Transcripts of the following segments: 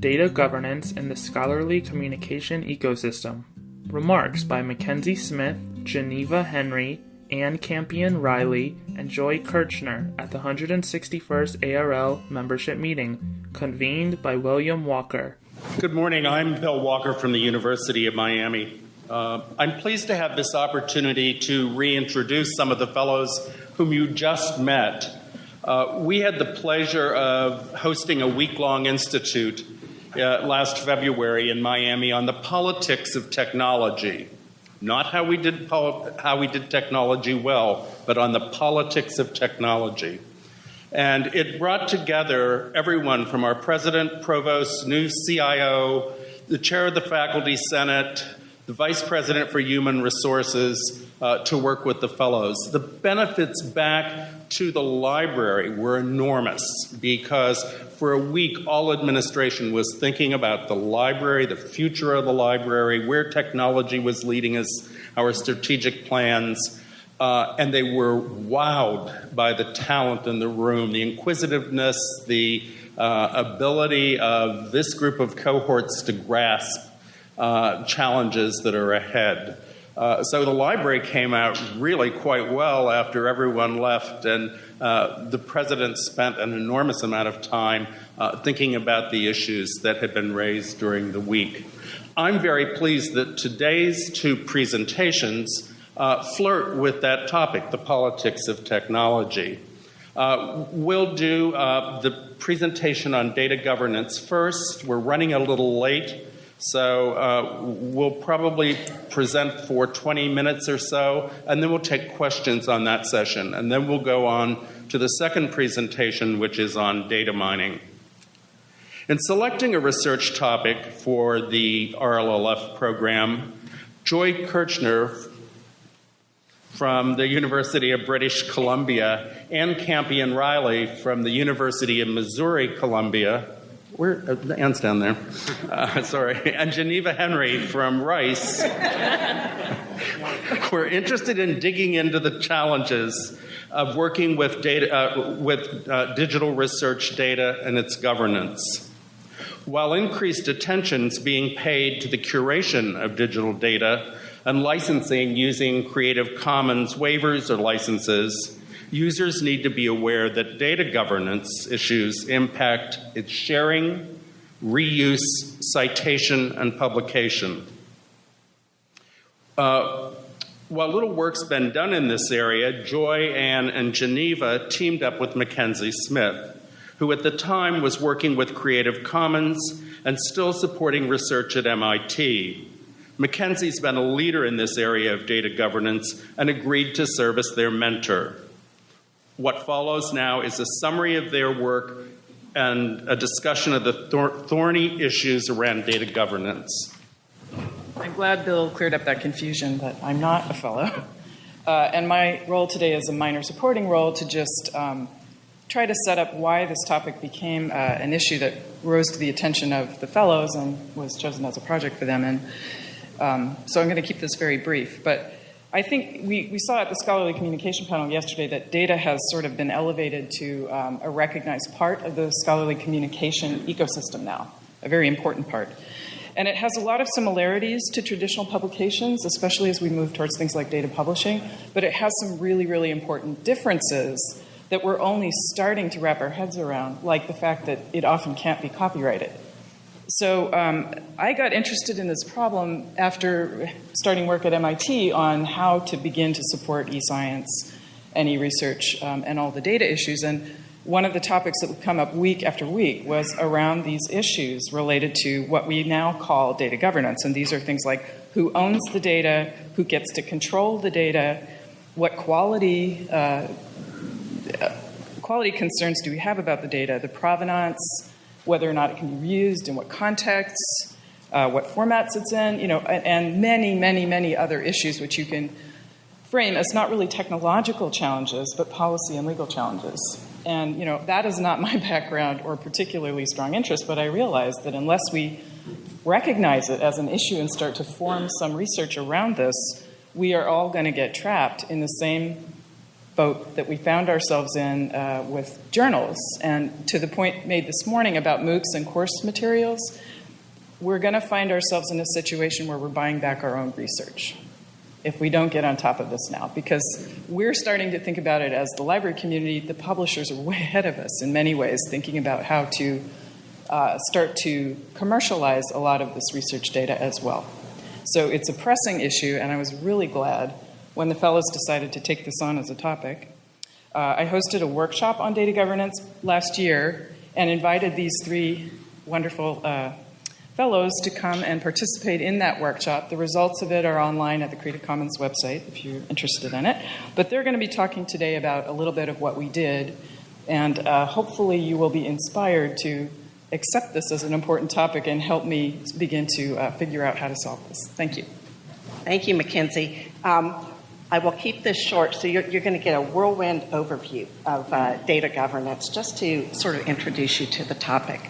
Data Governance in the Scholarly Communication Ecosystem. Remarks by Mackenzie Smith, Geneva Henry, Anne Campion Riley, and Joy Kirchner at the 161st ARL membership meeting, convened by William Walker. Good morning. I'm Bill Walker from the University of Miami. Uh, I'm pleased to have this opportunity to reintroduce some of the fellows whom you just met. Uh, we had the pleasure of hosting a week long institute uh, last February in Miami on the politics of technology. Not how we did pol- how we did technology well, but on the politics of technology. And it brought together everyone from our president, provost, new CIO, the chair of the faculty senate, the vice president for human resources, uh, to work with the fellows. The benefits back to the library were enormous because for a week, all administration was thinking about the library, the future of the library, where technology was leading us, our strategic plans. Uh, and they were wowed by the talent in the room, the inquisitiveness, the uh, ability of this group of cohorts to grasp uh, challenges that are ahead. Uh, so the library came out really quite well after everyone left, and uh, the president spent an enormous amount of time uh, thinking about the issues that had been raised during the week. I'm very pleased that today's two presentations uh, flirt with that topic, the politics of technology. Uh, we'll do the presentation on data governance first. We're running a little late. So uh, we'll probably present for 20 minutes or so, and then we'll take questions on that session. And then we'll go on to the second presentation, which is on data mining. In selecting a research topic for the RLLF program, Joy Kirchner from the University of British Columbia and Campion Riley from the University of Missouri Columbia where uh, Anne's down there. Uh, sorry, and Geneva Henry from Rice. We're interested in digging into the challenges of working with data, uh, with uh, digital research data and its governance. While increased attention is being paid to the curation of digital data and licensing using Creative Commons waivers or licenses, users need to be aware that data governance issues impact its sharing, reuse, citation, and publication. Uh, while little work's been done in this area, Joy, Anne, and Geneva teamed up with Mackenzie Smith, who at the time was working with Creative Commons and still supporting research at MIT. Mackenzie's been a leader in this area of data governance and agreed to serve as their mentor. What follows now is a summary of their work and a discussion of the thor- thorny issues around data governance. I'm glad Bill cleared up that confusion that I'm not a fellow. Uh, and my role today is a minor supporting role to just um, try to set up why this topic became uh, an issue that rose to the attention of the fellows and was chosen as a project for them. And um, so I'm going to keep this very brief. But I think we, we saw at the scholarly communication panel yesterday that data has sort of been elevated to um, a recognized part of the scholarly communication ecosystem now, a very important part. And it has a lot of similarities to traditional publications, especially as we move towards things like data publishing, but it has some really, really important differences that we're only starting to wrap our heads around, like the fact that it often can't be copyrighted. So um, I got interested in this problem after starting work at MIT on how to begin to support e-science and e-research um, and all the data issues. And one of the topics that would come up week after week was around these issues related to what we now call data governance. And these are things like who owns the data, who gets to control the data, what quality uh, quality concerns do we have about the data, the provenance, whether or not it can be reused, in what contexts, uh, what formats it's in, you know, and, and many, many, many other issues which you can frame as not really technological challenges, but policy and legal challenges. And you know, that is not my background or particularly strong interest, but I realize that unless we recognize it as an issue and start to form some research around this, we are all going to get trapped in the same boat that we found ourselves in uh, with journals. And to the point made this morning about MOOCs and course materials, we're going to find ourselves in a situation where we're buying back our own research if we don't get on top of this now, because we're starting to think about it as the library community. The publishers are way ahead of us in many ways, thinking about how to uh, start to commercialize a lot of this research data as well. So it's a pressing issue, and I was really glad when the fellows decided to take this on as a topic. Uh, I hosted a workshop on data governance last year and invited these three wonderful uh, fellows to come and participate in that workshop. The results of it are online at the Creative Commons website if you're interested in it. But they're going to be talking today about a little bit of what we did, and uh, hopefully you will be inspired to accept this as an important topic and help me begin to uh, figure out how to solve this. Thank you. Thank you, Mackenzie. Um, I will keep this short, so you're, you're going to get a whirlwind overview of uh, data governance just to sort of introduce you to the topic.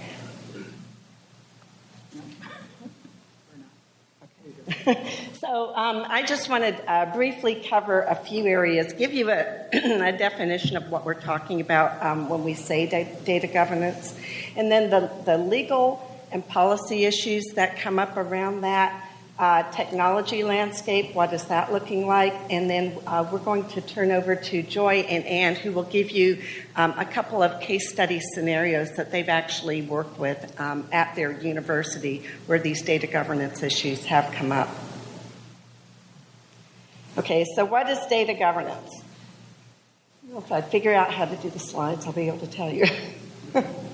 so um, I just want to uh, briefly cover a few areas, give you a, a definition of what we're talking about um, when we say da- data governance, and then the, the legal and policy issues that come up around that. Uh, technology landscape, what is that looking like? And then uh, we're going to turn over to Joy and Anne, who will give you um, a couple of case study scenarios that they've actually worked with um, at their university where these data governance issues have come up. Okay, so what is data governance? If I figure out how to do the slides, I'll be able to tell you.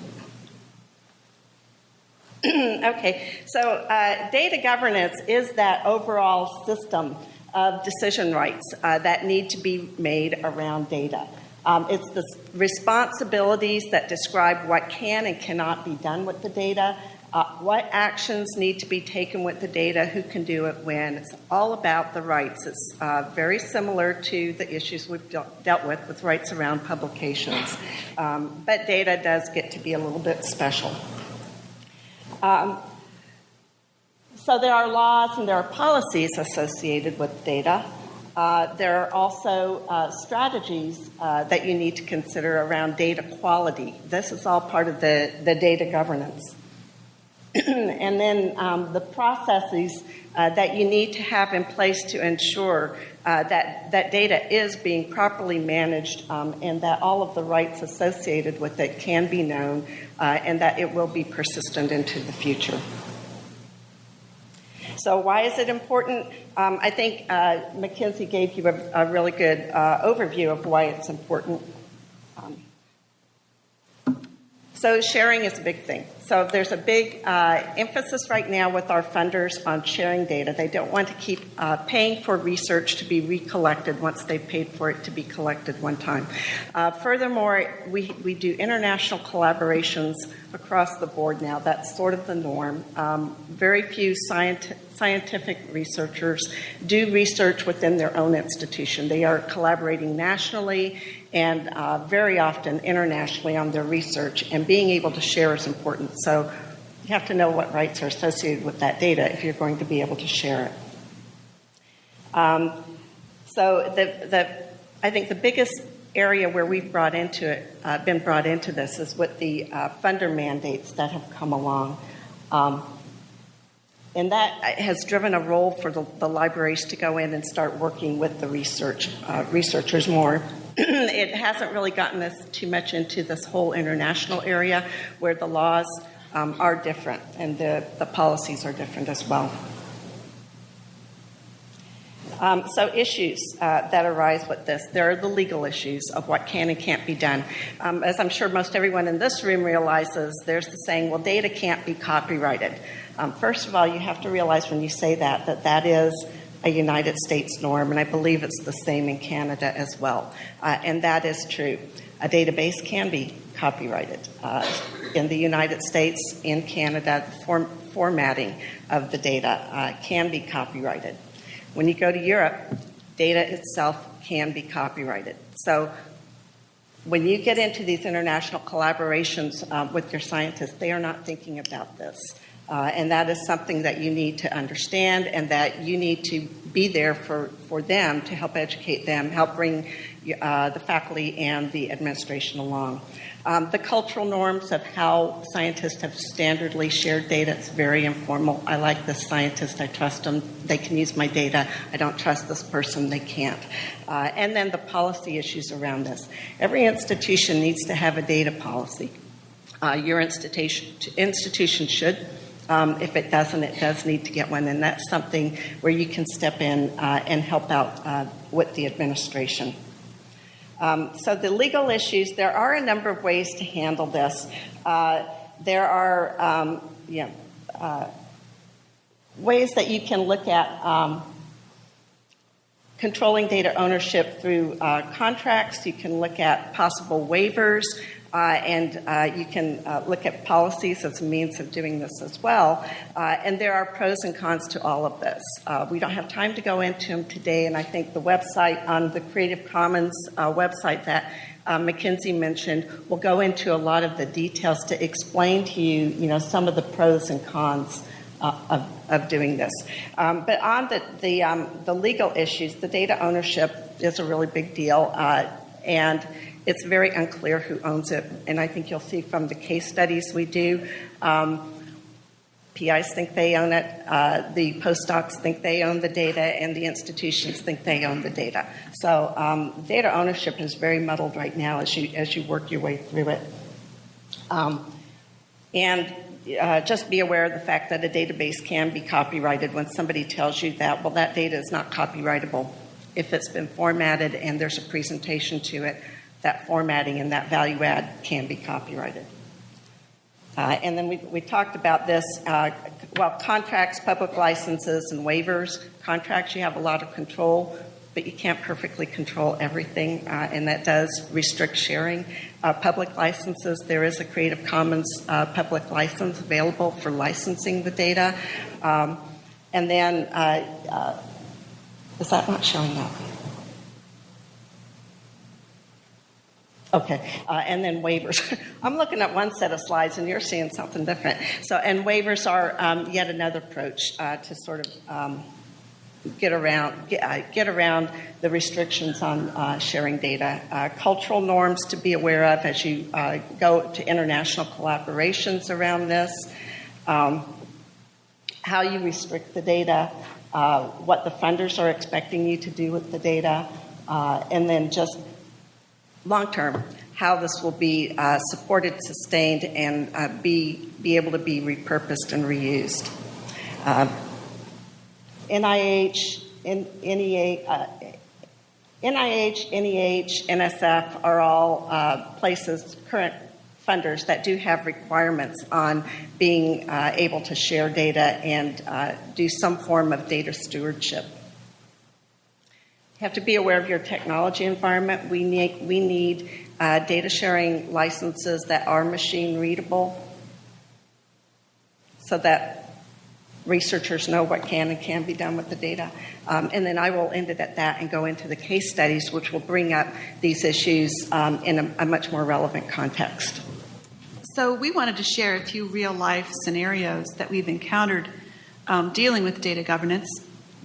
okay, so uh, data governance is that overall system of decision rights uh, that need to be made around data. Um, it's the responsibilities that describe what can and cannot be done with the data, uh, what actions need to be taken with the data, who can do it when. It's all about the rights. It's uh, very similar to the issues we've de- dealt with with rights around publications. Um, but data does get to be a little bit special. Um, so there are laws and there are policies associated with data. Uh, there are also uh, strategies uh, that you need to consider around data quality. This is all part of the, the data governance. and then um, the processes uh, that you need to have in place to ensure uh, that, that data is being properly managed um, and that all of the rights associated with it can be known uh, and that it will be persistent into the future. So, why is it important? Um, I think uh, Mackenzie gave you a, a really good uh, overview of why it's important. Um, so, sharing is a big thing. So, there's a big uh, emphasis right now with our funders on sharing data. They don't want to keep uh, paying for research to be recollected once they've paid for it to be collected one time. Uh, furthermore, we, we do international collaborations across the board now. That's sort of the norm. Um, very few scientific scientific researchers do research within their own institution. They are collaborating nationally and uh, very often internationally on their research, and being able to share is important. So you have to know what rights are associated with that data if you're going to be able to share it. Um, so the, the, I think the biggest area where we've brought into it, uh, been brought into this is with the uh, funder mandates that have come along. Um, and that has driven a role for the, the, libraries to go in and start working with the research uh, researchers more. it hasn't really gotten us too much into this whole international area where the laws um, are different and the, the policies are different as well. Um, so, issues uh, that arise with this there are the legal issues of what can and can't be done. Um, as I'm sure most everyone in this room realizes, there's the saying, well, data can't be copyrighted. Um, first of all, you have to realize when you say that, that that is a United States norm, and I believe it's the same in Canada as well. Uh, and that is true. A database can be copyrighted. Uh, in the United States, in Canada, the form, formatting of the data uh, can be copyrighted. When you go to Europe, data itself can be copyrighted. So when you get into these international collaborations uh, with your scientists, they are not thinking about this. Uh, and that is something that you need to understand and that you need to be there for, for them to help educate them, help bring uh, the faculty and the administration along. Um, the cultural norms of how scientists have standardly shared data, it's very informal. I like this scientist, I trust them, they can use my data. I don't trust this person, they can't. Uh, and then the policy issues around this. Every institution needs to have a data policy. Uh, your institution, institution should. Um, if it doesn't, it does need to get one, and that's something where you can step in uh, and help out uh, with the administration. Um, so, the legal issues, there are a number of ways to handle this. Uh, there are um, yeah, uh, ways that you can look at um, controlling data ownership through uh, contracts, you can look at possible waivers. Uh, and uh, you can uh, look at policies as a means of doing this as well. Uh, and there are pros and cons to all of this. Uh, we don't have time to go into them today, and I think the website on the Creative Commons uh, website that Mackenzie mentioned will go into a lot of the details to explain to you, you know, some of the pros and cons. Of, of, doing this. Um, but on the, the, um, the, legal issues, the data ownership is a really big deal. and it's very unclear who owns it. And I think you'll see from the case studies we do, um, PIs think they own it, uh, the postdocs think they own the data, and the institutions think they own the data. So um, data ownership is very muddled right now as you as you work your way through it. Um, and uh, just be aware of the fact that a database can be copyrighted when somebody tells you that, well, that data is not copyrightable. If it's been formatted and there's a presentation to it, that formatting and that value add can be copyrighted. Uh, and then we, we talked about this, uh, well, contracts, public licenses, and waivers. Contracts, you have a lot of control, but you can't perfectly control everything, uh, and that does restrict sharing. Uh, public licenses, there is a Creative Commons uh, public license available for licensing the data. Um, and then, uh, is that not showing up? Okay, uh, and then waivers. I'm looking at one set of slides, and you're seeing something different. So, and waivers are um, yet another approach uh, to sort of um, get around get, uh, get, around the restrictions on uh, sharing data. Uh, cultural norms to be aware of as you uh, go to international collaborations around this. Um, how you restrict the data, what the funders are expecting you to do with the data, and then just long term, how this will be uh, supported, sustained, and uh, be, be able to be repurposed and reused. Uh, NIH, NEA, uh, NIH, NEH, NSF are all uh, places, current funders that do have requirements on being uh, able to share data and do some form of data stewardship You have to be aware of your technology environment. We need, we need uh, data sharing licenses that are machine readable so that researchers know what can and can be done with the data. Um, and then I will end it at that and go into the case studies, which will bring up these issues um, in a, a, much more relevant context. So, we wanted to share a few real life scenarios that we've encountered um, dealing with data governance.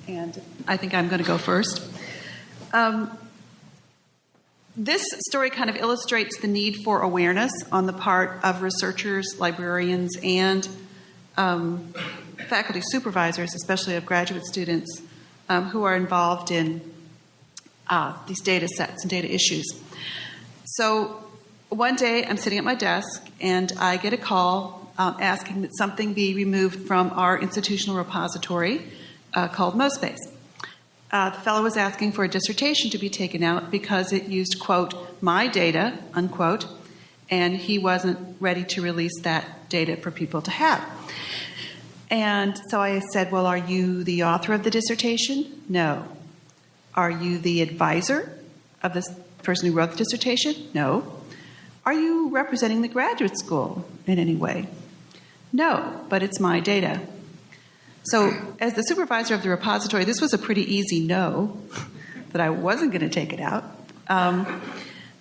And I think I'm going to go first. Um, this story kind of illustrates the need for awareness on the part of researchers, librarians, and um, faculty supervisors, especially of graduate students um, who are involved in uh, these data sets and data issues. So one day I'm sitting at my desk and I get a call um, asking that something be removed from our institutional repository uh, called MoSpace uh, the fellow was asking for a dissertation to be taken out because it used, quote, my data, unquote, and he wasn't ready to release that data for people to have. And so I said, Well, are you the author of the dissertation? No. Are you the advisor of the person who wrote the dissertation? No. Are you representing the graduate school in any way? No, but it's my data. So, as the supervisor of the repository, this was a pretty easy no that I wasn't going to take it out. Um,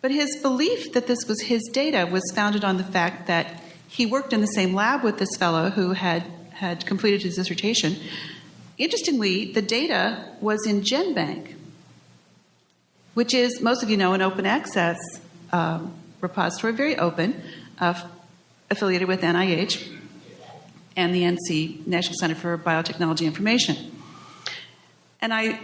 but his belief that this was his data was founded on the fact that he worked in the same lab with this fellow who had, had completed his dissertation. interestingly, the data was in GenBank, which is, most of you know, an open access um, repository, very open, uh, affiliated with NIH and the NC, National Center for Biotechnology Information. And I,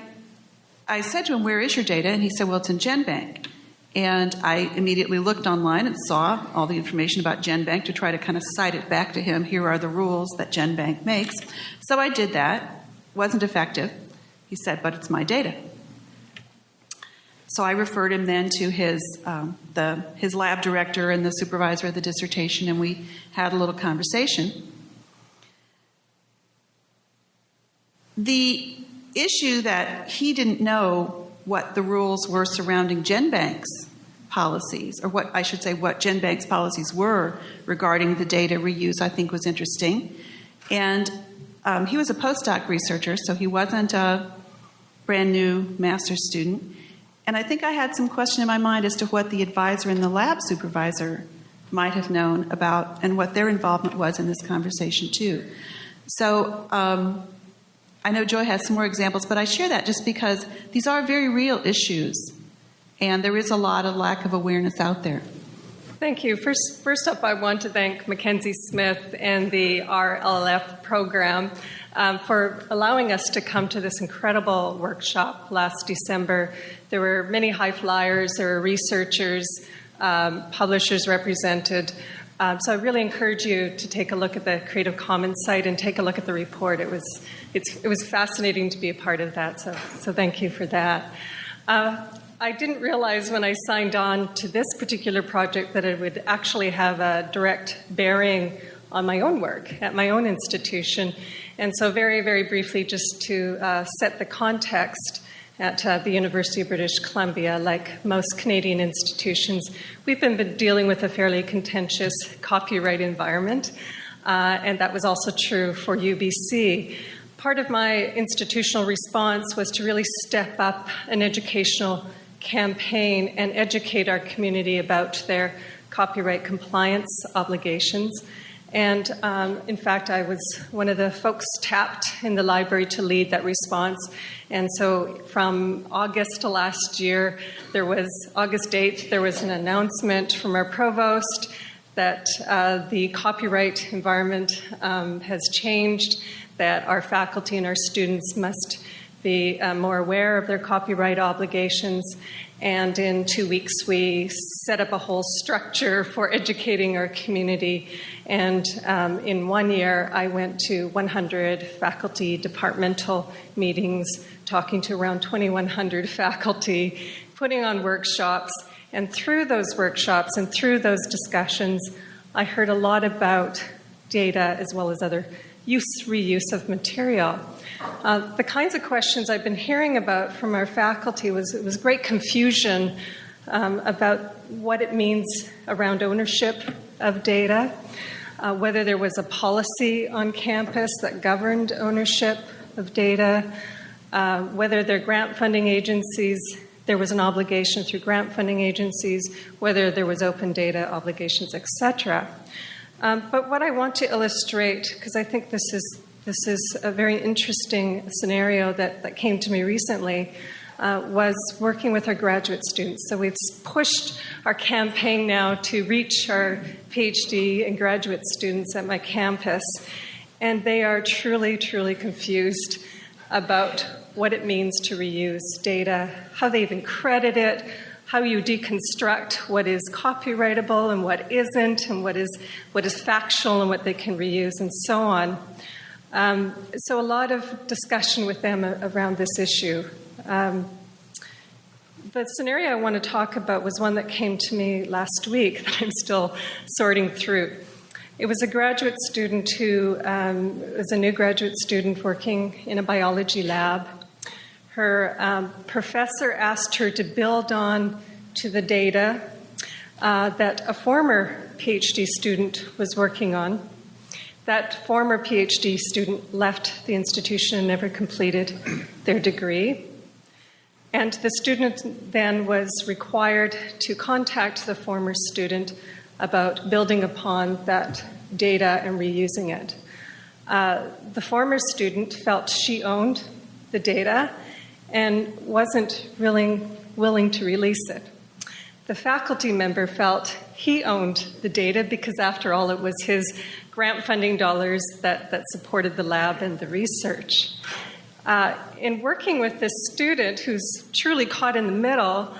I said to him, Where is your data? And he said, Well, it's in GenBank. And I immediately looked online and saw all the information about GenBank to try to kind of cite it back to him. Here are the rules that GenBank makes. So I did that. Wasn't effective. He said, but it's my data. So I referred him then to his, um, the, his lab director and the supervisor of the dissertation, and we had a little conversation. The issue that he didn't know what the rules were surrounding GenBank's policies, or what I should say, what GenBank's policies were regarding the data reuse, I think was interesting. And um, he was a postdoc researcher, so he wasn't a brand new master's student. And I think I had some question in my mind as to what the advisor and the lab supervisor might have known about and what their involvement was in this conversation, too. So um, I know Joy has some more examples, but I share that just because these are very real issues, and there is a lot of lack of awareness out there. Thank you. First, first up, I want to thank Mackenzie Smith and the RLF program um, for allowing us to come to this incredible workshop last December. There were many high flyers, there were researchers, um, publishers represented. Um, so I really encourage you to take a look at the Creative Commons site and take a look at the report. It was, it was fascinating to be a part of that, so, so thank you for that. Uh, I didn't realize when I signed on to this particular project that it would actually have a direct bearing on my own work at my own institution. And so, very, very briefly, just to uh, set the context, at uh, the University of British Columbia, like most Canadian institutions, we've been dealing with a fairly contentious copyright environment, uh, and that was also true for UBC. Part of my institutional response was to really step up an educational campaign and educate our community about their copyright compliance obligations. And um, in fact, I was one of the folks tapped in the library to lead that response. And so from August to last year, there was August 8th, there was an announcement from our provost that uh, the copyright environment um, has changed, that our faculty and our students must be uh, more aware of their copyright obligations. And in two weeks, we set up a whole structure for educating our community and um, in one year, I went to 100 faculty departmental meetings, talking to around 2,100 faculty, putting on workshops. And through those workshops and through those discussions, I heard a lot about data as well as other use, reuse of material. Uh, the kinds of questions I've been hearing about from our faculty was, it was great confusion um, about what it means around ownership of data uh, whether there was a policy on campus that governed ownership of data, uh, whether their grant funding agencies, there was an obligation through grant funding agencies, whether there was open data obligations, etc. Um, but what I want to illustrate, because I think this is this is a very interesting scenario that, that came to me recently uh, was working with our graduate students. So we've pushed our campaign now to reach our PhD and graduate students at my campus, and they are truly, truly confused about what it means to reuse data, how they even credit it, how you deconstruct what is copyrightable and what isn't, and what is what is factual and what they can reuse, and so on. Um, so a lot of discussion with them around this issue. Um, the scenario I want to talk about was one that came to me last week that I'm still sorting through. It was a graduate student who um, was a new graduate student working in a biology lab. Her um, professor asked her to build on to the data uh, that a former PhD student was working on. That former PhD student left the institution and never completed their degree. And the student then was required to contact the former student about building upon that data and reusing it. Uh, the former student felt she owned the data and wasn't really willing to release it. The faculty member felt he owned the data because, after all, it was his grant funding dollars that, that supported the lab and the research. Uh, in working with this student who's truly caught in the middle,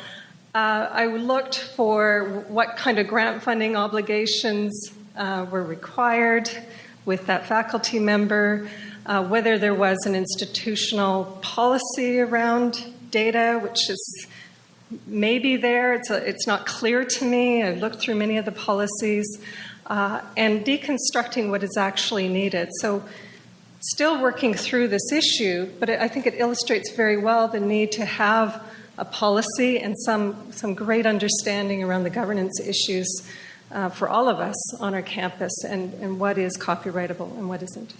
uh, I looked for what kind of grant funding obligations uh, were required with that faculty member, uh, whether there was an institutional policy around data, which is maybe there. It's, a, it's not clear to me. I've looked through many of the policies uh, and deconstructing what is actually needed. So, still working through this issue, but I think it illustrates very well the need to have a policy and some, some great understanding around the governance issues uh, for all of us on our campus and, and what is copyrightable and what isn't.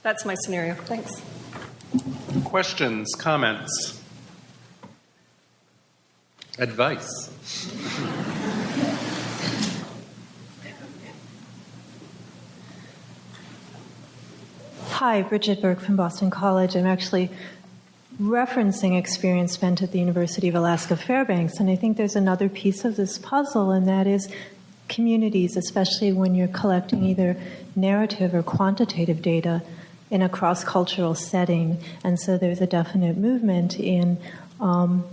So that's my scenario. Thanks. Questions, comments, advice? Hi, Bridget Burke from Boston College. I'm actually referencing experience spent at the University of Alaska Fairbanks, and I think there's another piece of this puzzle, and that is communities, especially when you're collecting either narrative or quantitative data in a cross cultural setting. And so there's a definite movement in um,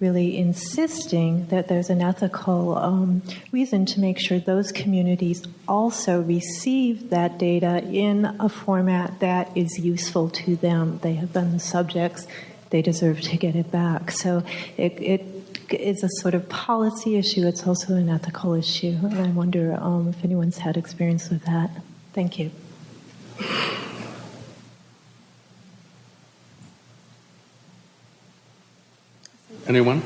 really insisting that there's an ethical um, reason to make sure those communities also receive that data in a format that is useful to them. They have been the subjects, they deserve to get it back. So it, it is a sort of policy issue, it's also an ethical issue. And I wonder um, if anyone's had experience with that. Thank you. Anyone?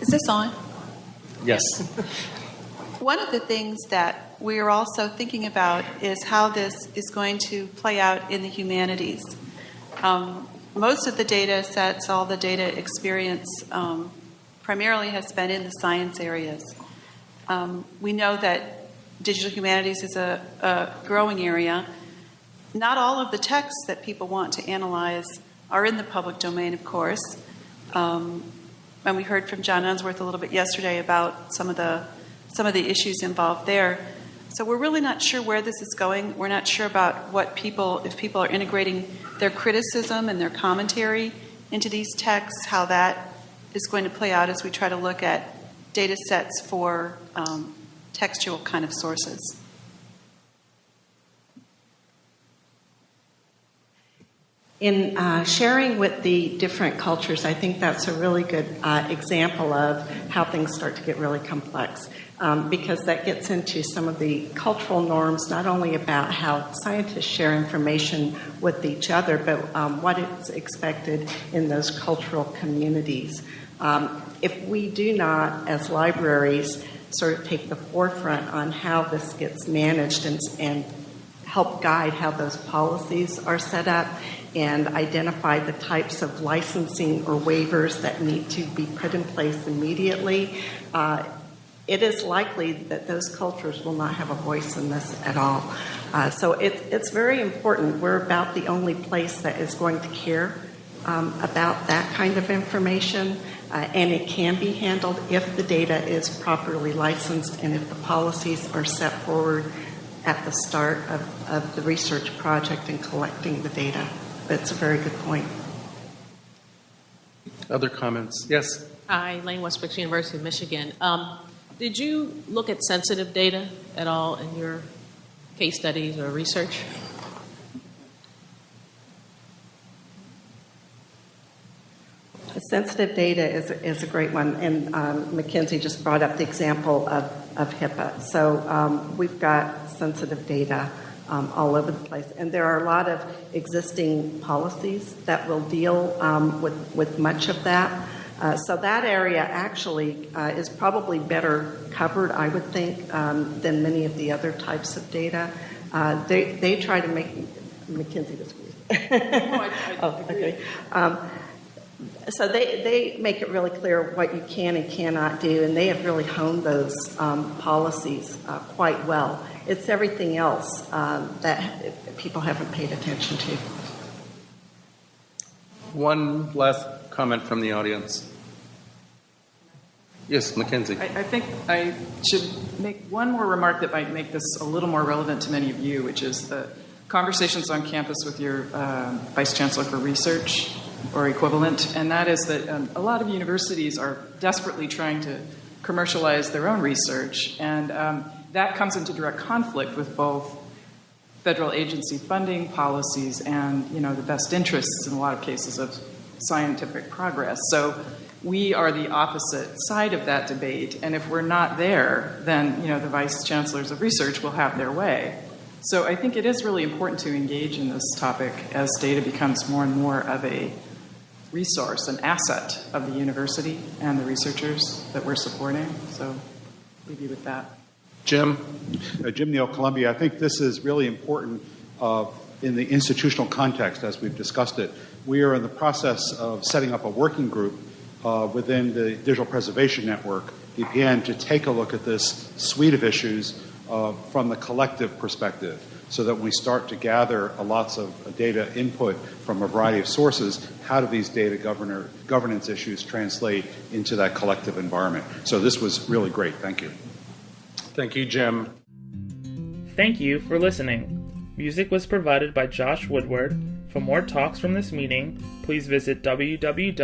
Is this on? Yes. One of the things that we are also thinking about is how this is going to play out in the humanities. Um, most of the data sets, all the data experience, um, primarily has been in the science areas. Um, we know that digital humanities is a, a growing area. Not all of the texts that people want to analyze are in the public domain, of course. Um, and we heard from John Unsworth a little bit yesterday about some of the some of the issues involved there. So we're really not sure where this is going. We're not sure about what people, if people are integrating their criticism and their commentary into these texts, how that is going to play out as we try to look at data sets for um, textual kind of sources. In uh, sharing with the different cultures, I think that's a really good uh, example of how things start to get really complex. Um, because that gets into some of the cultural norms, not only about how scientists share information with each other, but um, what is expected in those cultural communities. Um, if we do not, as libraries, sort of take the forefront on how this gets managed and, and help guide how those policies are set up, and identify the types of licensing or waivers that need to be put in place immediately, uh, it is likely that those cultures will not have a voice in this at all. Uh, so it, it's very important. We're about the only place that is going to care um, about that kind of information, uh, and it can be handled if the data is properly licensed and if the policies are set forward at the start of, of the research project and collecting the data. That's a very good point. Other comments? Yes. Hi, Lane Westbrook, University of Michigan. Um, did you look at sensitive data at all in your case studies or research? Sensitive data is, is a great one, and um, Mackenzie just brought up the example of, of HIPAA. So um, we've got sensitive data um, all over the place. And there are a lot of existing policies that will deal um, with, with much of that. Uh, so that area actually uh, is probably better covered, I would think, um, than many of the other types of data. Uh, they, they try to make, Mackenzie disagrees. oh, okay. Um, So they, they make it really clear what you can and cannot do, and they have really honed those um, policies uh, quite well. It's everything else um, that people haven't paid attention to. One last comment from the audience. Yes, Mackenzie. I, I think I should make one more remark that might make this a little more relevant to many of you, which is the conversations on campus with your uh, vice chancellor for research or equivalent, and that is that um, a lot of universities are desperately trying to commercialize their own research, and um, that comes into direct conflict with both federal agency funding policies and you know the best interests in a lot of cases of scientific progress. So we are the opposite side of that debate, and if we're not there, then you know the vice chancellors of research will have their way. So I think it is really important to engage in this topic as data becomes more and more of a resource, an asset of the university and the researchers that we're supporting. So leave you with that. Jim? Uh, Jim Neal, Columbia. I think this is really important uh, in the institutional context as we've discussed it. We are in the process of setting up a working group uh, within the Digital Preservation Network, DPN, to take a look at this suite of issues uh, from the collective perspective so that when we start to gather lots of data input from a variety of sources, how do these data governor, governance issues translate into that collective environment? So this was really great. Thank you. Thank you, Jim. Thank you for listening. Music was provided by Josh Woodward. For more talks from this meeting, please visit www.arl.org.